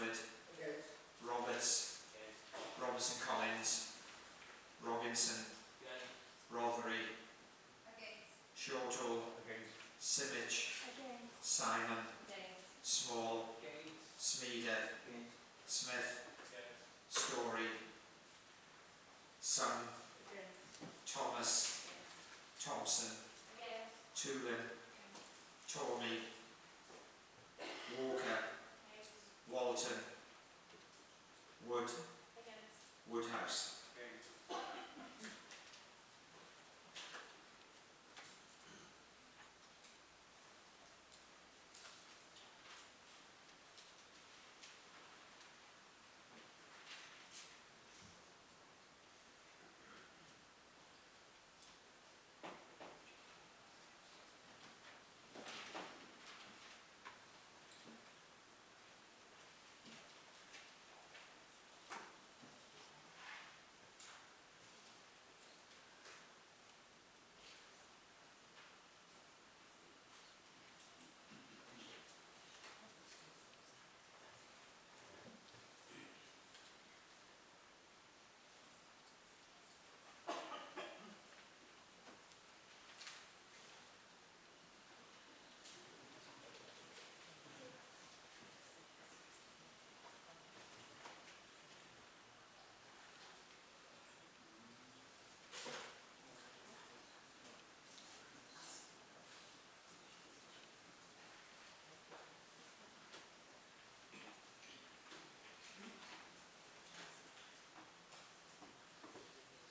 Radford, Roberts, Robinson Collins, Robinson, Rothery, Shortall, Simic, Simon, Small, Smeeder, Smith, Story, Sun, Thomas, Thompson, Toolan, Tormey, Walker, Walton, Wood, Woodhouse.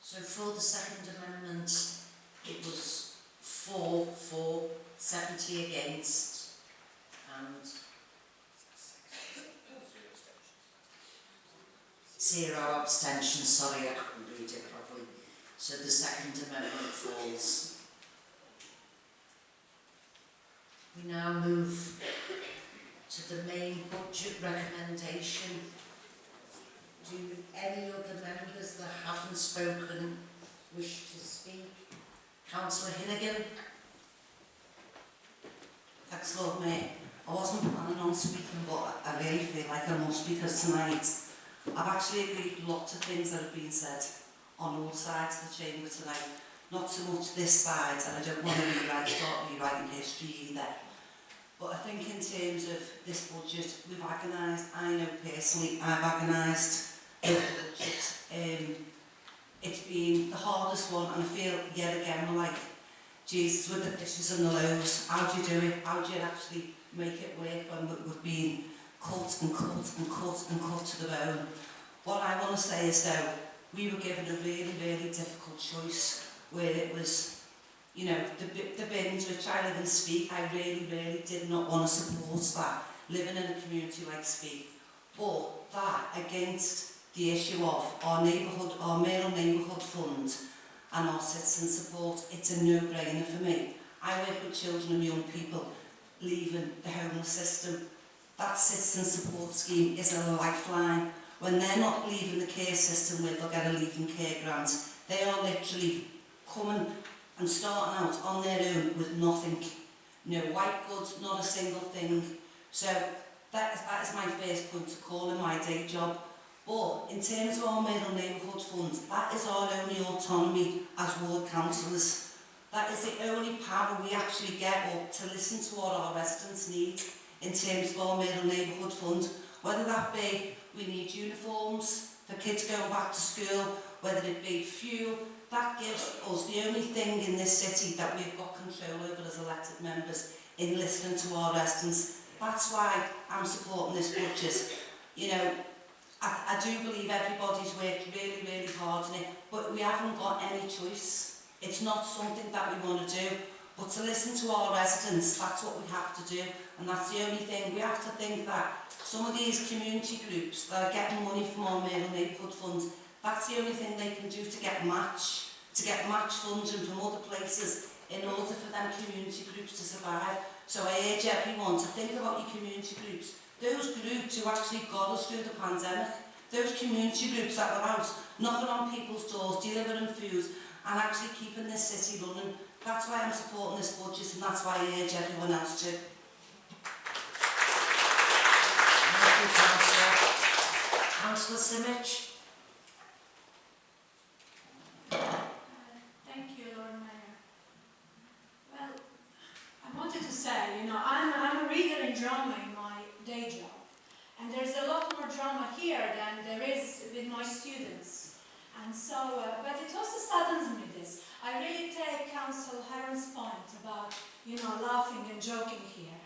So for the Second Amendment, it was four for, 70 against, and zero abstentions. Sorry, I couldn't read it properly. So the Second Amendment falls. We now move to the main budget recommendation. Do any other members that haven't spoken wish to speak? Councillor Hinnigan? Thanks, Lord Mayor. I wasn't planning on speaking, but I really feel like I must because tonight I've actually agreed lots of things that have been said on all sides of the chamber tonight. Not so much this side, and I don't want to rewrite, start rewriting history either. But I think in terms of this budget, we've agonised. I know personally I've agonised budget. Um, it's been the hardest one, and I feel yet again we're like, Jesus, with the fishes and the loaves, how do you do it? How do you actually make it work when we- we've been cut and cut and cut and cut to the bone? What I want to say is though, we were given a really, really difficult choice where it was, you know, the, the bins which I live in Speke, I really, really did not want to support that, living in a community like Speke. But that against the issue of our neighbourhood, our male neighbourhood fund, and our citizen support, it's a no-brainer for me. I work with children and young people leaving the homeless system. That citizen support scheme is a lifeline. When they're not leaving the care system where they'll get a leaving care grant, they are literally coming and starting out on their own with nothing. No white goods, not a single thing. So that is, that is my first point to call in my day job. But in terms of our Middle Neighbourhood Fund, that is our only autonomy as ward councillors. That is the only power we actually get up to listen to what our residents need in terms of our Middle Neighbourhood Fund. Whether that be we need uniforms for kids going back to school, whether it be fuel, that gives us the only thing in this city that we've got control over as elected members in listening to our residents. That's why I'm supporting this budget. You know, I, I do believe everybody's worked really, really hard on it, but we haven't got any choice. It's not something that we want to do. But to listen to our residents, that's what we have to do. And that's the only thing. We have to think that some of these community groups that are getting money from our Mail Neighbourhood Fund, that's the only thing they can do to get match, to get match funding from other places in order for them community groups to survive. So I urge everyone to think about your community groups Those groups who actually got us through the pandemic, those community groups that were out, knocking on people's doors, delivering food, and actually keeping this city running. That's why I'm supporting this budget, and that's why I urge everyone else to. Thank you, Councillor. Councillor you know, laughing and joking here.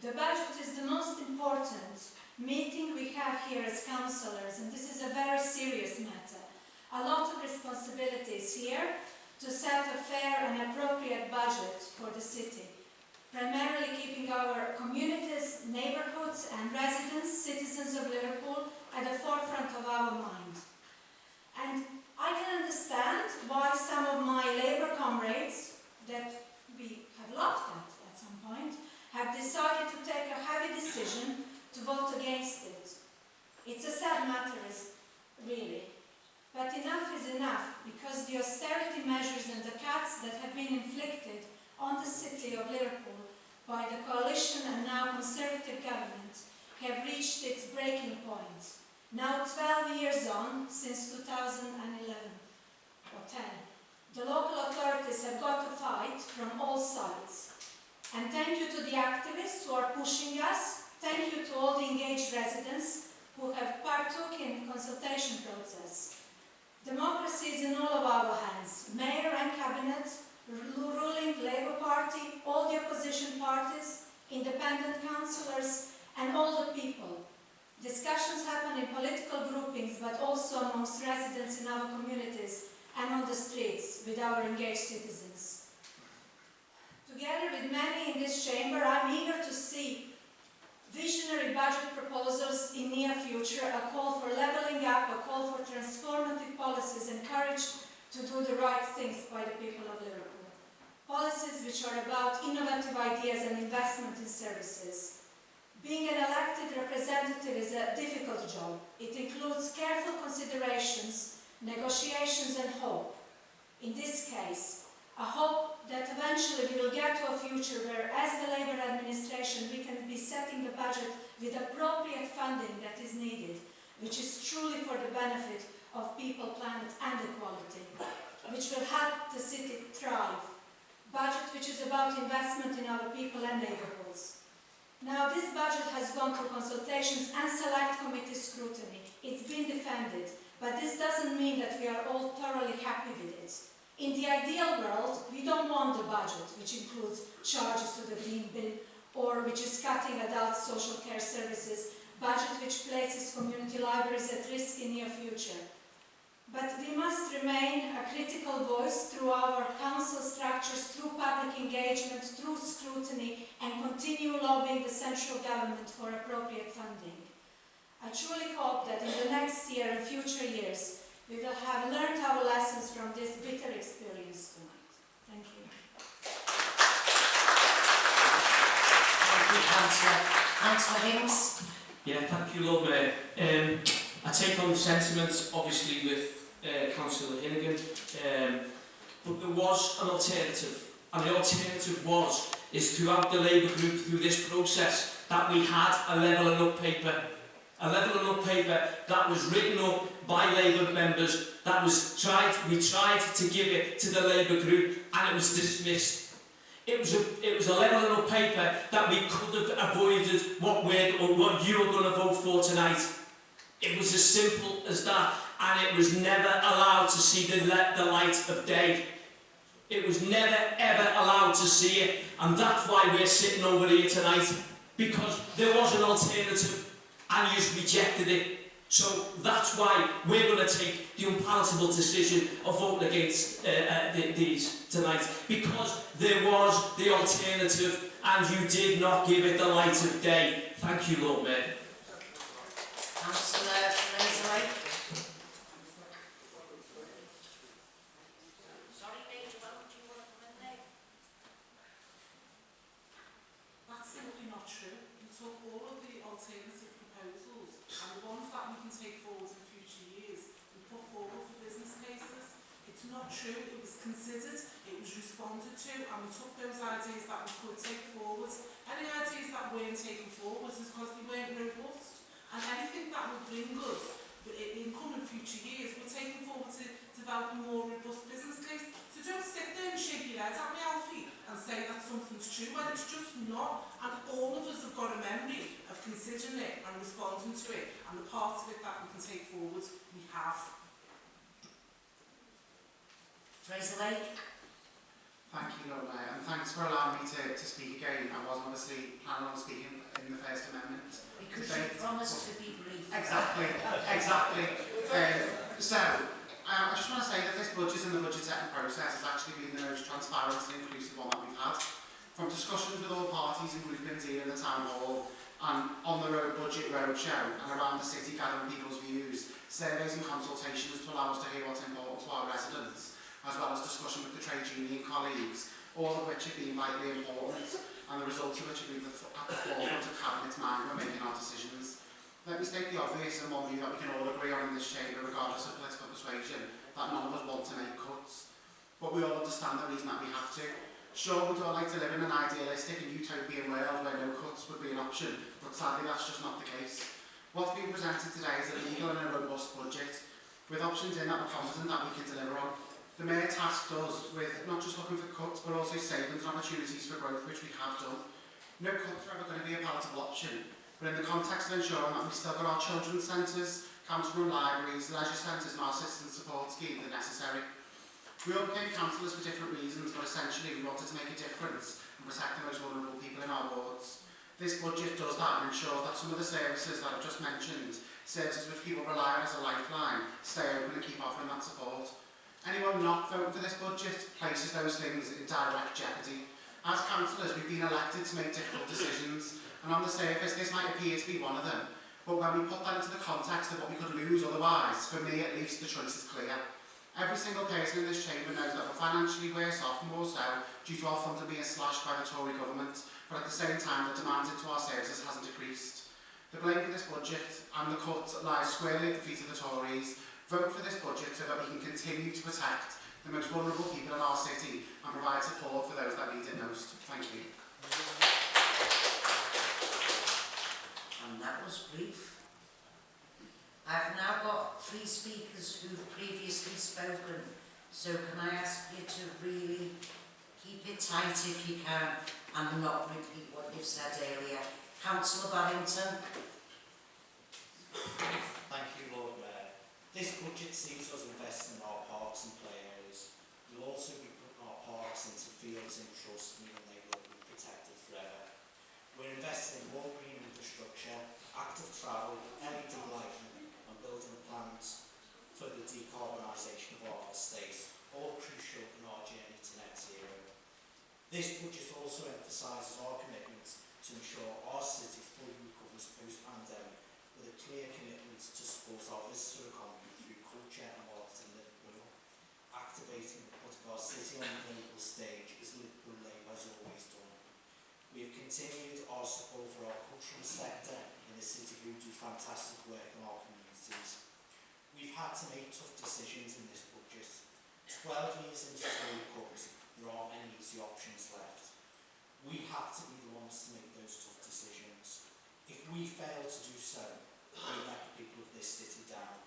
The budget is the most important meeting we have here as councillors, and this is a very serious matter. A lot of responsibilities here, to set a fair and appropriate budget for the city, primarily keeping our communities, neighbourhoods and residents, citizens of Liverpool, at the forefront of our mind. And I can understand why some of my Labour comrades, that at some point, have decided to take a heavy decision to vote against it. It's a sad matter, really. But enough is enough, because the austerity measures and the cuts that have been inflicted on the city of Liverpool by the coalition and now Conservative government have reached its breaking point. Now 12 years on, since 2011, or 10, the local authorities have got to fight from all sides. And thank you to the activists who are pushing us, thank you to all the engaged residents who have partook in the consultation process. Democracy is in all of our hands. Mayor and cabinet, ruling Labour Party, all the opposition parties, independent councillors and all the people. Discussions happen in political groupings but also amongst residents in our communities and on the streets with our engaged citizens. Together with many in this chamber, I'm eager to see visionary budget proposals in near future, a call for levelling up, a call for transformative policies and courage to do the right things by the people of Liverpool. Policies which are about innovative ideas and investment in services. Being an elected representative is a difficult job. It includes careful considerations, negotiations and hope. In this case, a hope that eventually we will get to a future where, as the Labour administration, we can be setting the budget with appropriate funding that is needed, which is truly for the benefit of people, planet and equality, which will help the city thrive. Budget which is about investment in our people and neighbourhoods. Now, this budget has gone through consultations and select committee scrutiny. It's been defended, but this doesn't mean that we are all thoroughly happy with it. In the ideal world, we don't want the budget, which includes charges to the green bin, or which is cutting adult social care services, budget which places community libraries at risk in near future. But we must remain a critical voice through our council structures, through public engagement, through scrutiny, and continue lobbying the central government for appropriate funding. I truly hope that in the next year and future years, we will have learned our lessons from this bitter experience tonight. Thank you. Thank you, councillor. Councillor Hinks? Yeah, thank you, Lord Mayor. Um, I take on the sentiments, obviously, with uh, Councillor Hinnigan, um, but there was an alternative, and the alternative was, is throughout the Labour group, through this process, that we had a levelling up paper, a levelling up paper that was written up by Labour members, that was tried, we tried to give it to the Labour group, and it was dismissed. It was a, it was a levelling up paper that we could have avoided what we're, or what you're going to vote for tonight. It was as simple as that, and it was never allowed to see the, the light of day. It was never ever allowed to see it, and that's why we're sitting over here tonight, because there was an alternative, and you rejected it. So that's why we're going to take the unpalatable decision of voting against uh, uh, th these tonight, because there was the alternative and you did not give it the light of day. Thank you, Lord Mayor. get at me, Alfie, and say that something's true when it's just not. And all of us have got a memory of considering it and responding to it, and the parts of it that we can take forward, we have. Teresa Lake. Thank you, Lola, and thanks for allowing me to, to speak again. I wasn't obviously planning on speaking in the First Amendment. Because debate. you promised to be brief. Exactly, exactly. um, so, um, I just want to say that this budget and the budget setting process has actually been the most transparent and inclusive one that we've had. From discussions with all parties and groupings here in the Town Hall and on the road budget roadshow and around the city gathering people's views, surveys and consultations to allow us to hear what's important to our residents, as well as discussion with the trade union colleagues, all of which have been vitally important and the results of which have been at the forefront of Cabinet's mind when making our decisions. Let me state the obvious and one view that we can all agree on in this chamber, regardless of political persuasion that none of us want to make cuts. But we all understand the reason that we have to. Sure, we'd all like to live in an idealistic and utopian world where no cuts would be an option, but sadly that's just not the case. What's being presented today is a legal and a robust budget, with options in that we're confident that we can deliver on. The Mayor tasked us with not just looking for cuts, but also savings and opportunities for growth, which we have done. No cuts are ever going to be a palatable option, but in the context of ensuring that we still got our children's centres, council run libraries, leisure centres and our assistance support scheme are necessary. We all became councillors for different reasons, but essentially we wanted to make a difference and protect the most vulnerable people in our wards. This budget does that and ensures that some of the services that I've just mentioned, services which people rely on as a lifeline, stay open and keep offering that support. Anyone not voting for this budget places those things in direct jeopardy. As councillors, we've been elected to make difficult decisions, and on the surface, this might appear to be one of them, But when we put that into the context of what we could lose otherwise, for me at least, the choice is clear. Every single person in this chamber knows that we're financially worse off, more so, due to our funding being slashed by the Tory government, but at the same time, the demand into our services hasn't decreased. The blame for this budget and the cuts lies squarely at the feet of the Tories. Vote for this budget so that we can continue to protect the most vulnerable people in our city and provide support for those that need it most. Thank you. And that was brief. I've now got three speakers who've previously spoken, so can I ask you to really keep it tight if you can and not repeat what you've said earlier. Councillor Barrington. Thank you, Lord Mayor. This budget sees us invest in our parks and play areas. We'll also be putting our parks into fields in trust, meaning they will be protected forever. We're investing in more green infrastructure, active travel, energy lighting and building plans for the decarbonisation of our estate, all crucial in our journey to net zero. This budget also emphasises our commitment to ensure our city fully recovers post-pandemic with a clear commitment to support our visitor economy through culture and arts in Liverpool, activating the put of our city on the global stage We have continued our support for our cultural sector in the city who do fantastic work in our communities. We've had to make tough decisions in this budget. 12 years into Tory cuts, there aren't any easy options left. We have to be the ones to make those tough decisions. If we fail to do so, we let the people of this city down.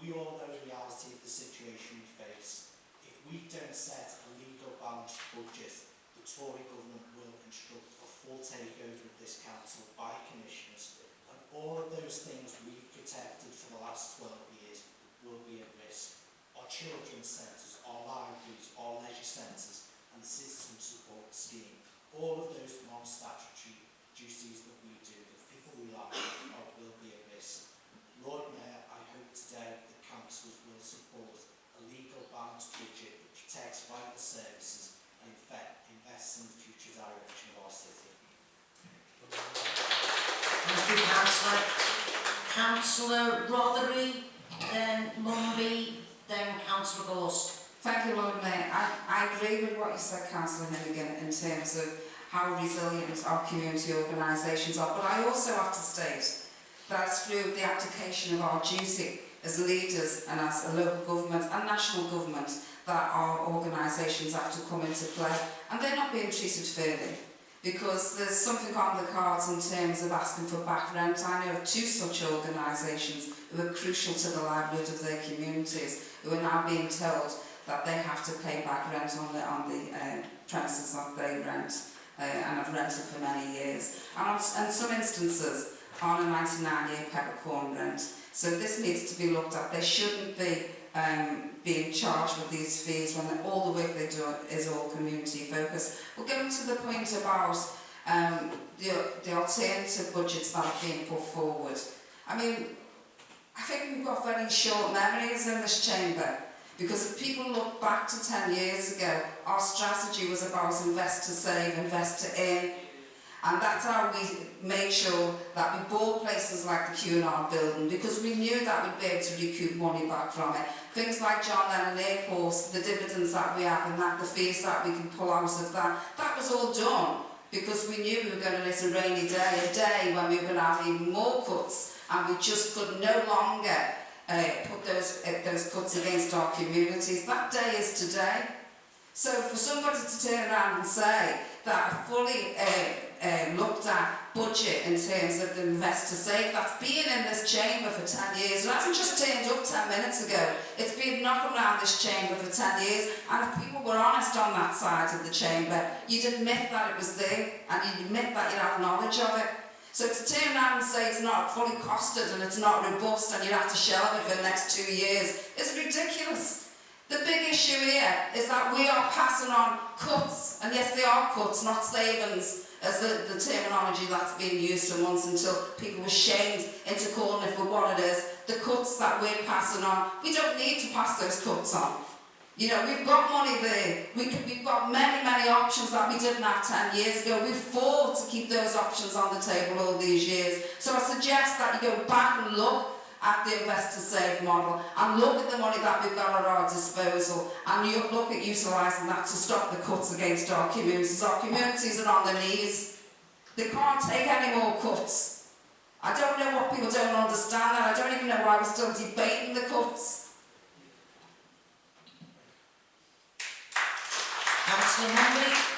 We all know the reality of the situation we face. If we don't set a legal balanced budget Tory government will instruct a full takeover of this council by commissioners and all of those things we've protected for the last 12 years will be at risk. Our children's centres, our libraries, our leisure centres and the citizen support scheme, all of those non-statutory duties that we do, that people rely on, are, will be at risk. Lord Mayor, I hope today the councils will support a legal balanced budget that protects vital services and in fact invests Thank you, councillor. Councillor Rothery, then Munby, then councillor Gorst. Thank you, Lord Mayor. I, I agree with what you said, Councillor Hennigan, in terms of how resilient our community organisations are, but I also have to state that it's through the application of our duty as leaders and as a local government and national government that our organisations have to come into play and they're not being treated fairly because there's something on the cards in terms of asking for back rent. I know of two such organisations who are crucial to the livelihood of their communities who are now being told that they have to pay back rent on the, on the uh, premises that they rent uh, and have rented for many years. And on, in some instances, on a 99-year peppercorn rent, So this needs to be looked at. They shouldn't be um, being charged with these fees when all the work they do is all community focused. But getting to the point about um, the, the alternative budgets that are being put forward, I mean, I think we've got very short memories in this chamber. Because if people look back to 10 years ago, our strategy was about invest to save, invest to earn, And that's how we made sure that we bought places like the Cunard building because we knew that we'd be able to recoup money back from it. Things like John Lennon Airport, the dividends that we have and that the fees that we can pull out of that, that was all done because we knew we were going to miss a rainy day, a day when we were going to have even more cuts and we just could no longer uh, put those, uh, those cuts against our communities. That day is today. So for somebody to and say that a fully uh, uh, looked at budget in terms of the investor safe that's been in this chamber for 10 years. It hasn't just turned up 10 minutes ago. It's been knocking around this chamber for 10 years. And if people were honest on that side of the chamber, you'd admit that it was there and you'd admit that you'd have knowledge of it. So to turn around and say it's not fully costed and it's not robust and you have to shelve it for the next two years is ridiculous. The big issue here is that we are passing on cuts, and yes, they are cuts, not savings, as the, the terminology that's being used for months until people were shamed into calling it for what it is. The cuts that we're passing on, we don't need to pass those cuts on. You know, we've got money there. We we've got many, many options that we didn't have 10 years ago. We fought to keep those options on the table all these years. So I suggest that you go back and look at the investor save model and look at the money that we've got at our disposal and you look at utilising that to stop the cuts against our communities. Our communities are on their knees. They can't take any more cuts. I don't know what people don't understand that. I don't even know why we're still debating the cuts. Councillor Munby.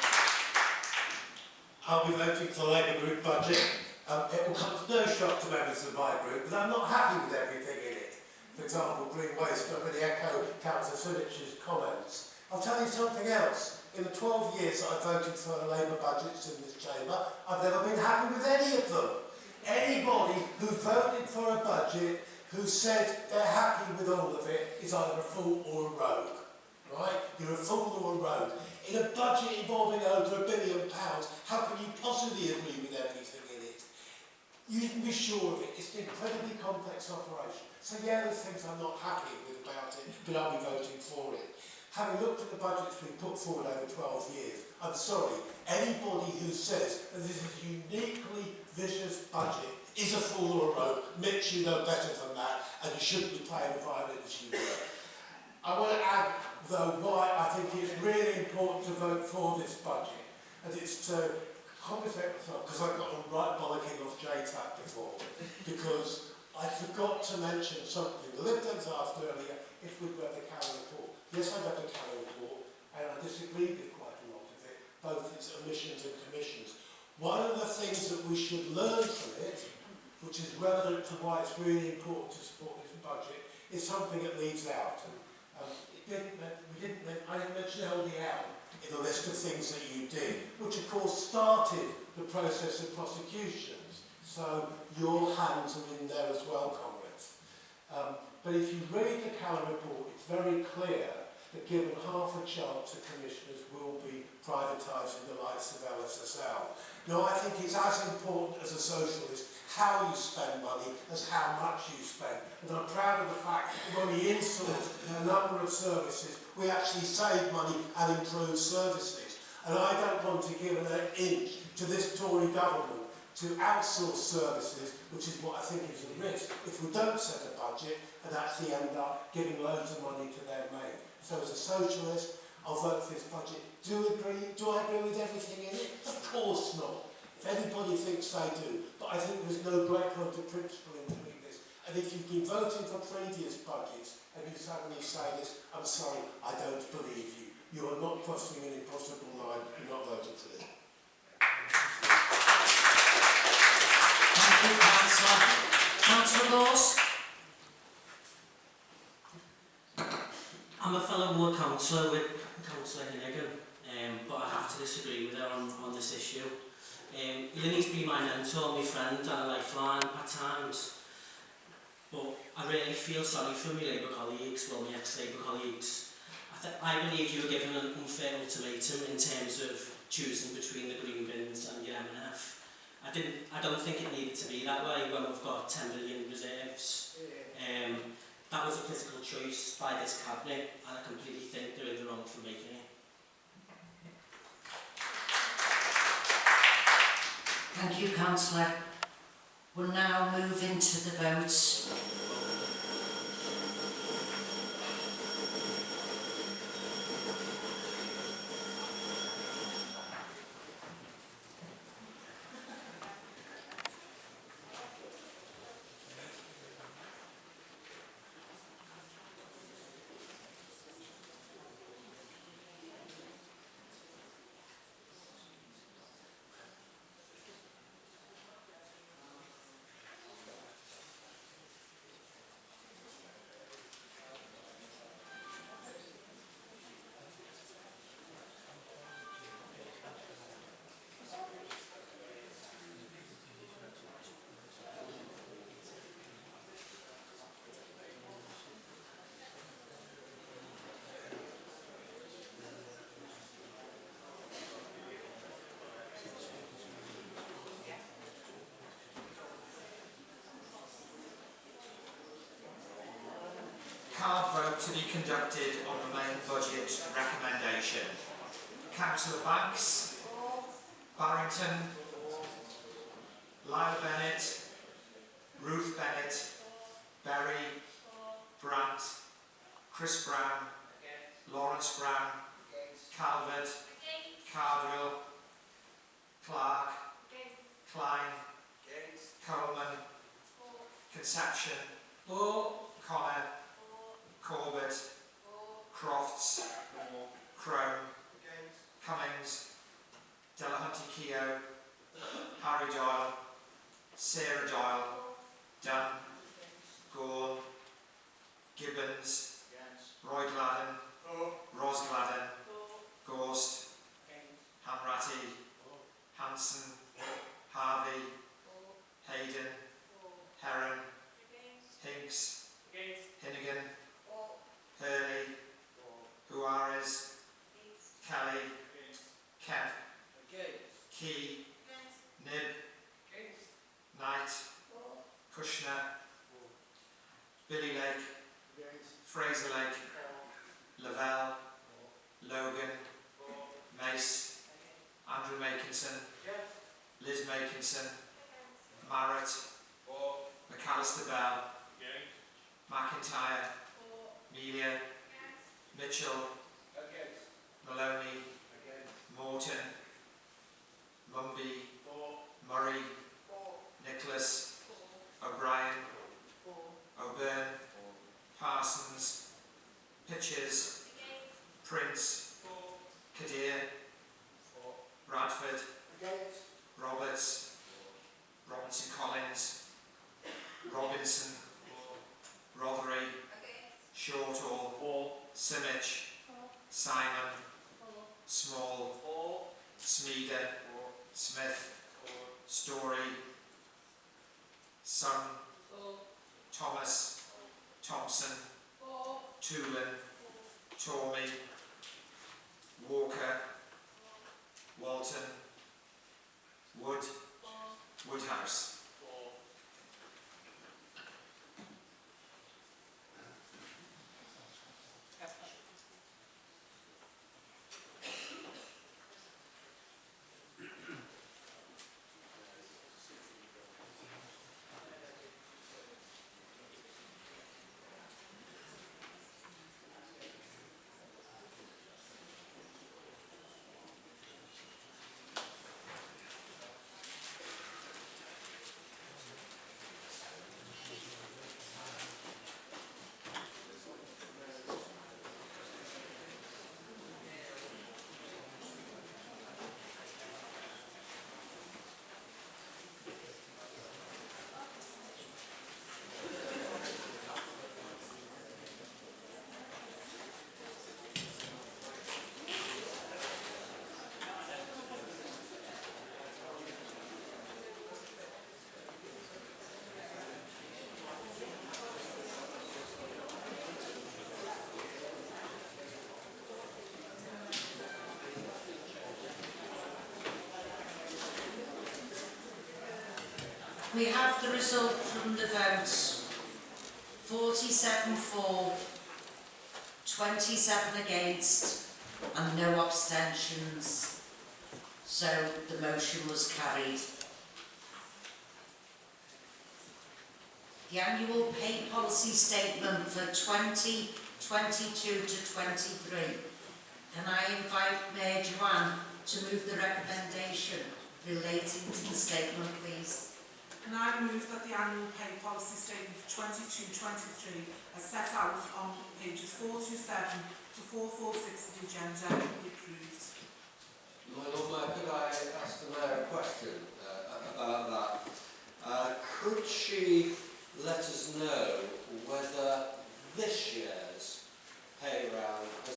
I'll be voting for the Labour Group budget. Um, it will come as no shock to members of my group, but I'm not happy with everything in it. For example, green waste, going to echo Councillor Simic's comments. I'll tell you something else. In the 12 years that I've voted for Labour budgets in this chamber, I've never been happy with any of them. Anybody who voted for a budget who said they're happy with all of it is either a fool or a rogue. Right? You're a fool or a rogue. In a budget involving over a billion pounds, how can you possibly agree with everything? you can be sure of it. It's an incredibly complex operation. So yeah, there's things I'm not happy with about it, but I'll be voting for it. Having looked at the budgets we've put forward over 12 years, I'm sorry, anybody who says that this is a uniquely vicious budget is a fool or a rogue. Mitch, you know better than that, and you shouldn't be playing the violin as you were. I want to add, though, why I think it's really important to vote for this budget. And it's to because I got a right bollocking off JTAC before, because I forgot to mention something. The Lib Dems asked earlier if we'd read the Caller report. Yes, I read the Caller report, and I disagreed with quite a lot of it, both its omissions and commissions. One of the things that we should learn from it, which is relevant to why it's really important to support this budget, is something it leaves out. Um, it didn't, we didn't, I didn't mention LDL in the list of things that you did, which of course started the process of prosecutions. So your hands are in there as well, comrades. Um, but if you read the Callan report, it's very clear that given half a chance, the commissioners will be privatising the rights of LSSL. Now, I think it's as important as a socialist how you spend money as how much you spend. And I'm proud of the fact that when we insourced a number of services, we actually save money and improve services. And I don't want to give an inch to this Tory government to outsource services, which is what I think is a risk, if we don't set a budget and actually end up giving loads of money to their mate. So as a socialist, I'll vote for this budget. Do, agree, do I agree with everything in it? Of course not. If anybody thinks they do, but I think there's no great point of principle in doing this. And if you've been voting for previous budgets and you suddenly say this, I'm sorry, I don't believe you. You are not crossing an impossible line. You're not voting for this. Thank you, councillor. Councillor Lawes? I'm a fellow ward councillor with Councillor Hinnigan, um, but I have to disagree with her on, on this issue. Um, Linny's been my mentor, my friend and a lifeline at times. But I really feel sorry for my Labour colleagues, well, my ex-Labour colleagues. I, th I believe you were given an unfair ultimatum in terms of choosing between the green bins and your MNF. I, didn't, I don't think it needed to be that way when we've got 10 million reserves. Um, that was a political choice by this cabinet and I completely think they're in the wrong for making it. Thank you, councillor. We'll now move into the votes. Card vote to be conducted on the main budget recommendation. Councillor Banks, Barrington, Lyle Bennett, Ruth Bennett, Berry, Brandt, Chris Brown, Lawrence Brown, Calvert, Cardwell, Clark, Klein, Coleman, Conception, Connor, Corbett, Crofts, Crone, Cummings, Delahunty Keogh, Harry Doyle, Sarah Doyle, Dunn, Gorn, Gibbons, Roy Gladden, Ros Gladden, Gorst, Hanratty, Hanson, Harvey, Hayden, Heron, Hinks, Hinnigan, Hurley, Juarez, Kelly, Kemp, Key, Nib, Knight, Kushner, Billy Lake, Fraser Lake, Lavelle, Logan, Mace, Andrew Makinson, Liz Makinson, Marrett, McAllister Bell, Simic, Simon, Small, Smeeder, Smith, Story, Sun, Thomas, Thompson, Toolan, Tormey, Walker, Walton, Wood, Woodhouse. We have the result from the votes. 47 for, 27 against, and no abstentions. So the motion was carried. The annual pay policy statement for 2022 to 23. Can I invite Mayor Joanne to move the recommendation relating to the statement, please? Can I move that the annual pay policy statement 22-23 as set out on pages 427 to 446 of the agenda be approved? My Lord Mayor, could I ask the Mayor a question uh, about that? Uh, could she let us know whether this year's pay round